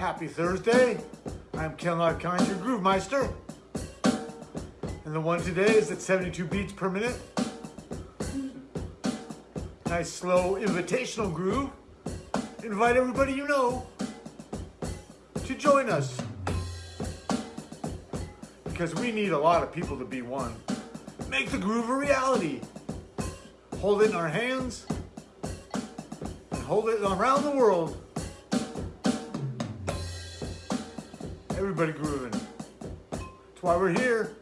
Happy Thursday. I'm Ken Lockkind, your Groove Meister. And the one today is at 72 beats per minute. Nice slow invitational groove. Invite everybody you know to join us. Because we need a lot of people to be one. Make the groove a reality. Hold it in our hands and hold it around the world. Everybody grooving. That's why we're here.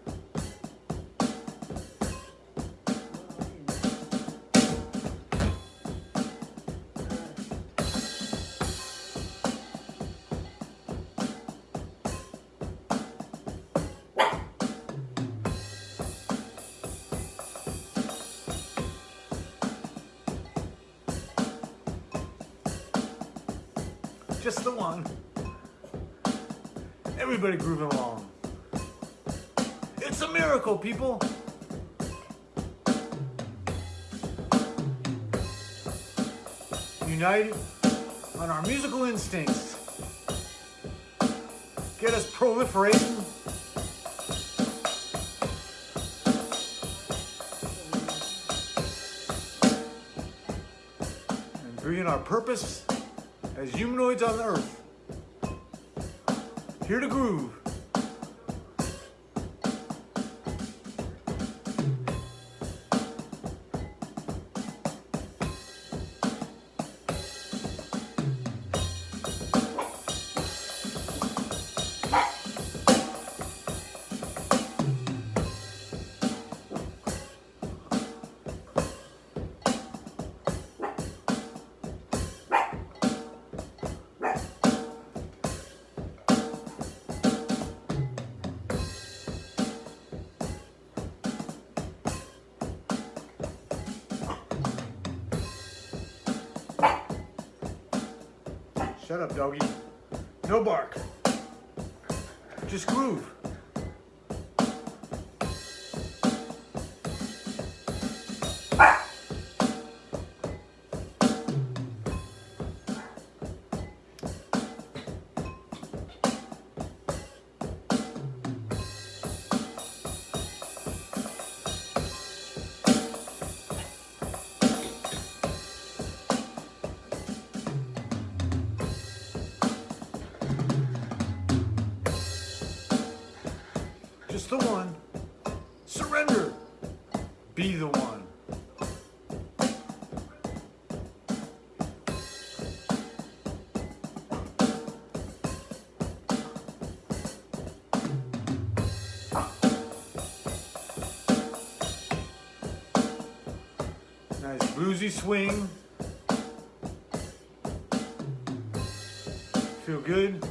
Just the one. Everybody grooving along. It's a miracle, people. United on our musical instincts. Get us proliferating. And bringing our purpose as humanoids on the earth. Here to groove. Shut up, doggy. No bark. Just groove. The one. Surrender. Be the one. Nice bluesy swing. Feel good?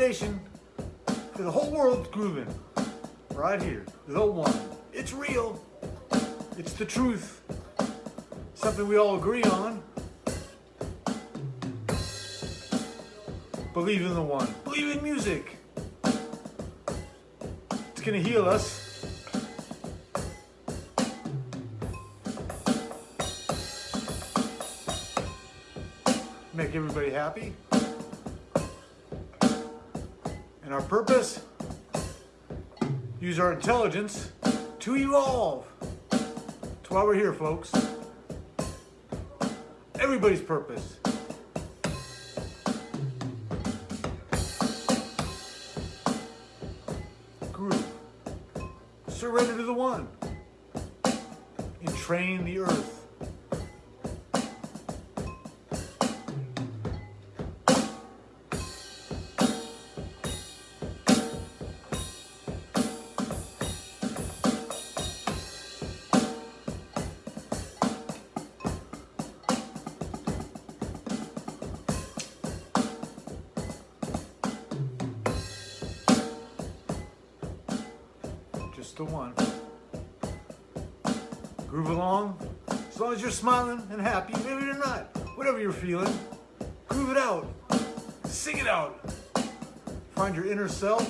Foundation for the whole world grooving. Right here. The one. It's real. It's the truth something we all agree on. Believe in the one. Believe in music. It's gonna heal us. Make everybody happy. And our purpose, use our intelligence to evolve. That's why we're here, folks everybody's purpose. Groove. Surrender to the one. Entrain the earth. You're smiling and happy, maybe you're not. Whatever you're feeling, groove it out. Sing it out. Find your inner self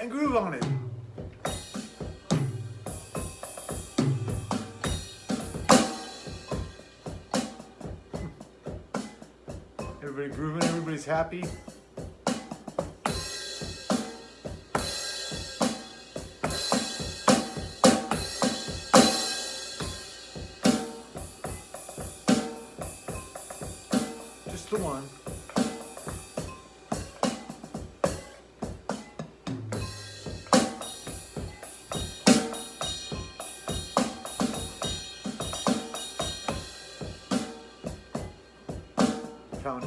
and groove on it. Everybody grooving, everybody's happy.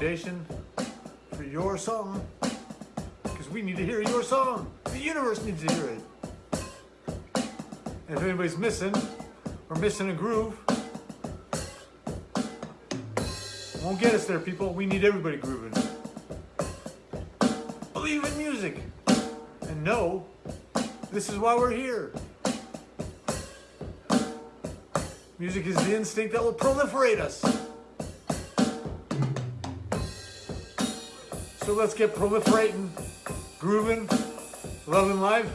For your song. Because we need to hear your song. The universe needs to hear it. And if anybody's missing, or missing a groove, won't get us there, people. We need everybody grooving. Believe in music. And know this is why we're here. Music is the instinct that will proliferate us. So let's get proliferating, grooving, loving life,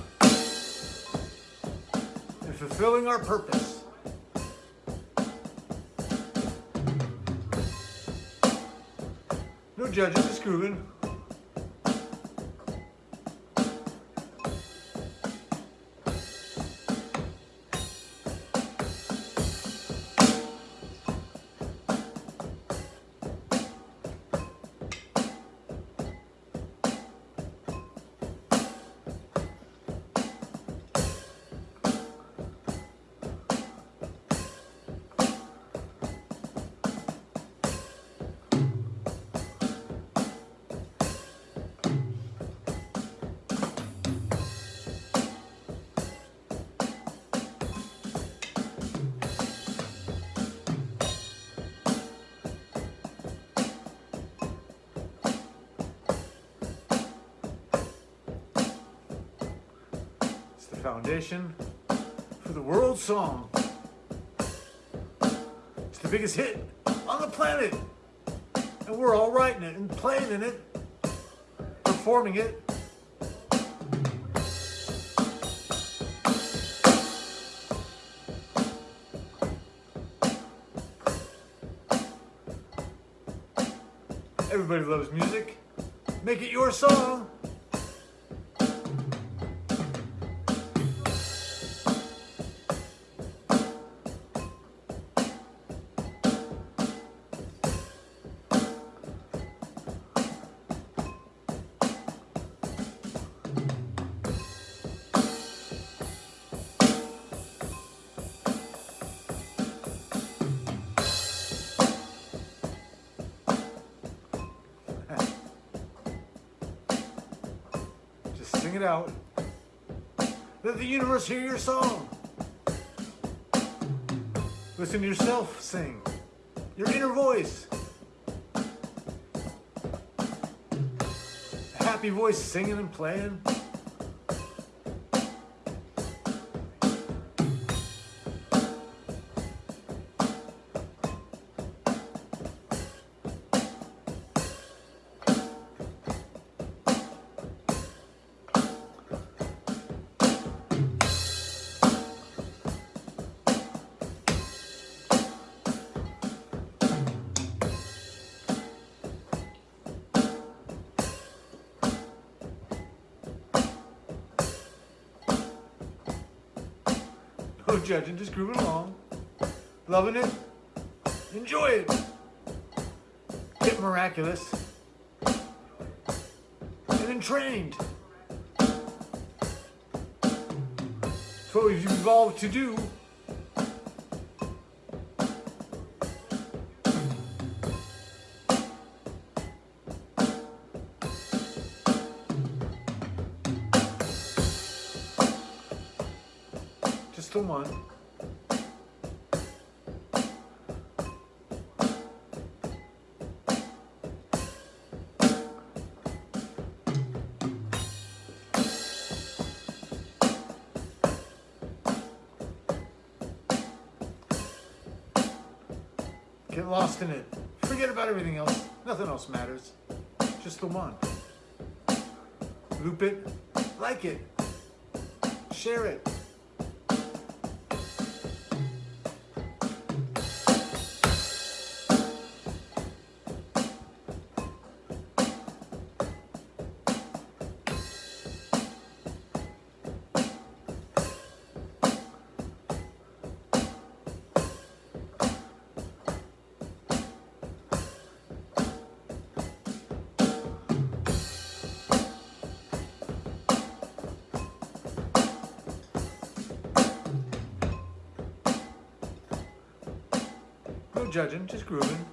and fulfilling our purpose. No judging, just grooving. Foundation for the world song. It's the biggest hit on the planet. And we're all writing it and playing in it, performing it. Everybody loves music. Make it your song. Universe hear your song. Listen to yourself sing. Your inner voice. A happy voice singing and playing. No judging, just grooving along. Loving it. Enjoy it. Get miraculous. And entrained. It's what we've evolved to do. Come. Get lost in it. Forget about everything else. Nothing else matters. Just the one. Loop it. Like it. Share it. Judging, just grooving.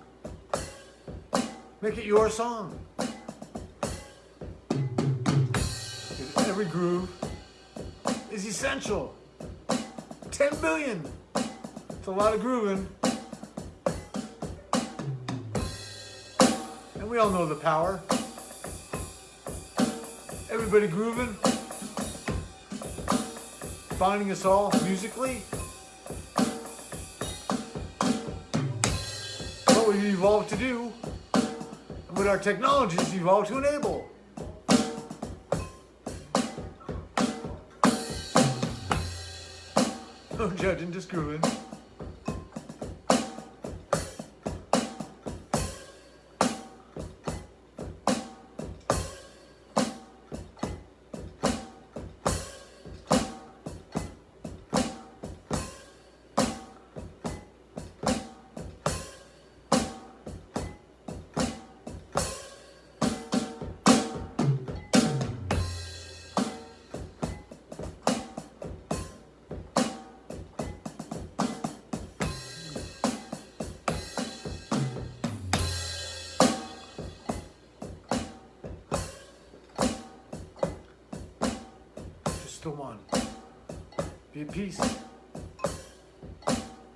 Make it your song. Every groove is essential. 10 billion. It's a lot of grooving. And we all know the power. Everybody grooving. Bonding us all musically. We've evolved to do and what our technologies evolved to enable. Judging, just grooving. The one. Be at peace.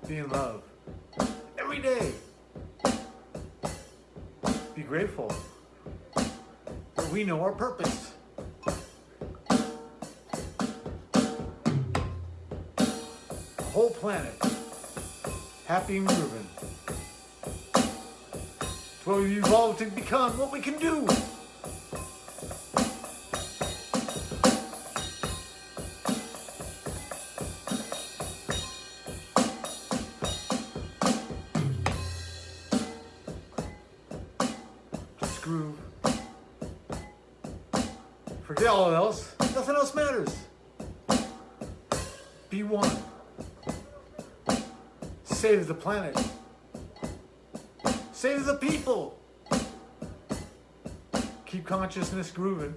Be in love. Every day. Be grateful. we know our purpose. The whole planet. Happy and grooving. It's what we've evolved to become, what we can do. Forget all else. Nothing else matters. Be one. Save the planet. Save the people. Keep consciousness grooving.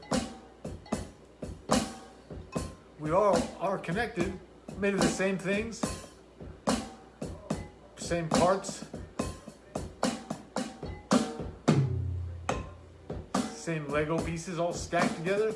We all are connected, made of the same things, same parts, same Lego pieces all stacked together.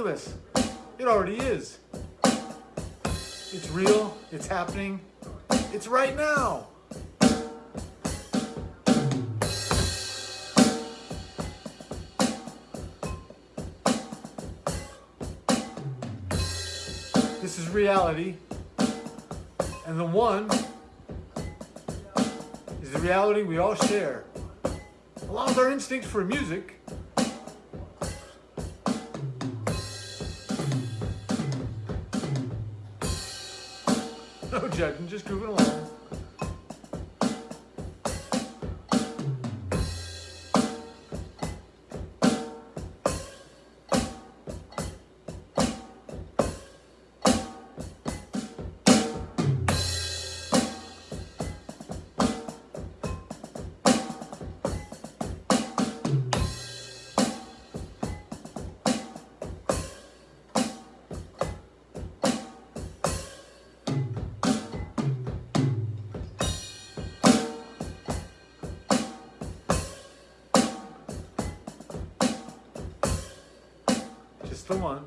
Miraculous. It already is. It's real. It's happening. It's right now. This is reality. And the one is the reality we all share. Along with our instincts for music, no judging, just grooving along. The one.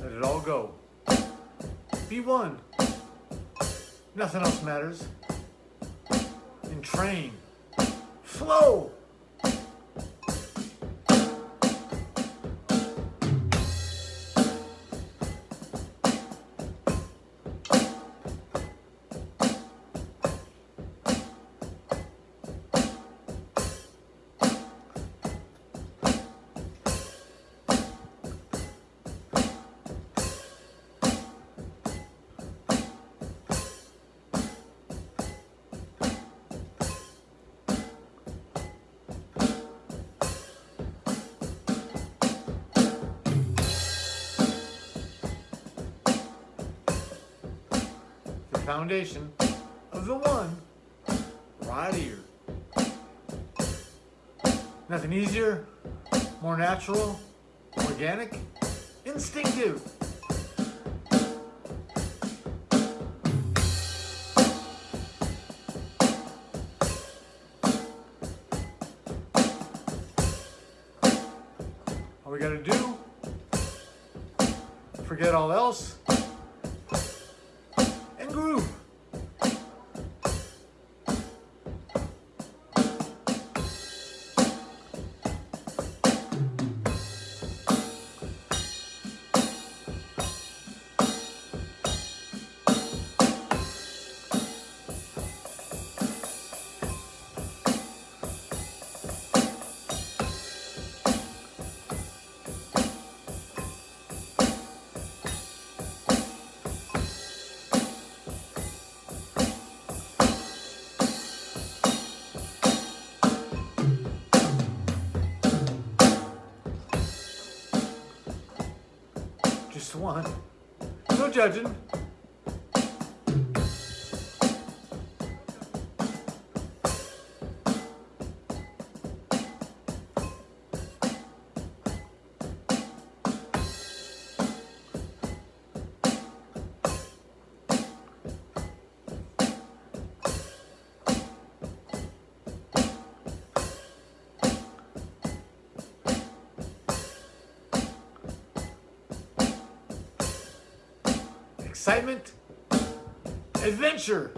Let it all go. Be one. Nothing else matters. Entrain. Flow. Foundation of the one right here. Nothing easier, more natural, organic, instinctive. All we gotta do, forget all else, one. No judging. Excitement, adventure.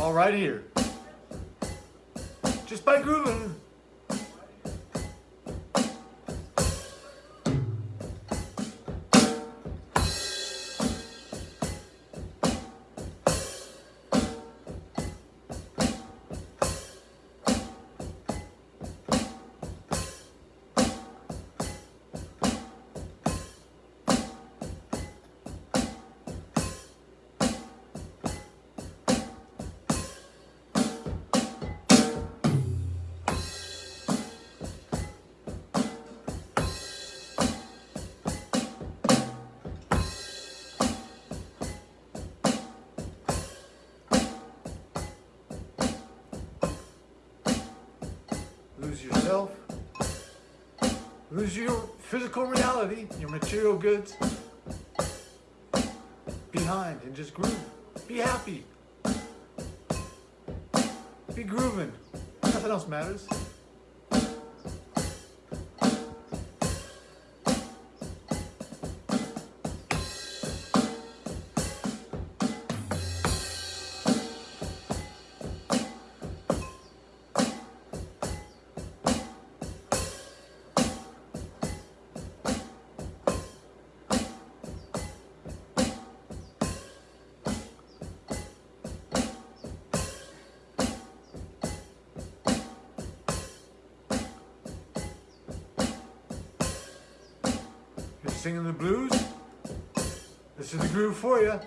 All right here. Just by grooving. Lose yourself, lose your physical reality, your material goods behind and just groove. Be happy. Be grooving. Nothing else matters. Singing the blues? This is the groove for you.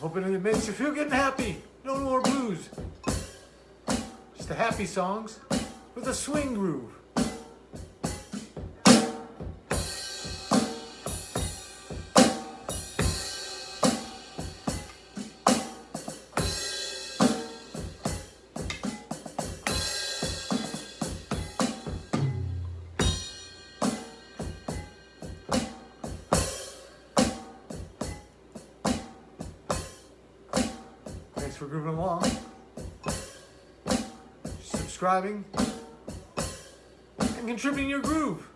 Hoping it makes you feel getting happy. No more blues. Just the happy songs with a swing groove. Subscribing and contributing your groove.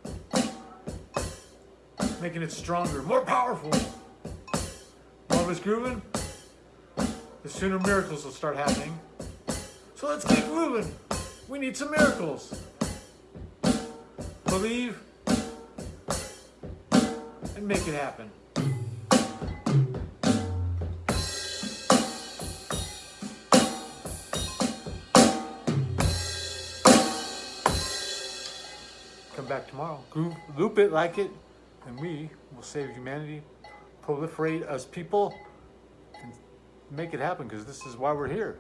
Making it stronger, more powerful. More of us grooving, the sooner miracles will start happening. So let's keep moving. We need some miracles. Believe and make it happen. Back tomorrow. Loop it, like it, and we will save humanity, proliferate as people, and make it happen because this is why we're here.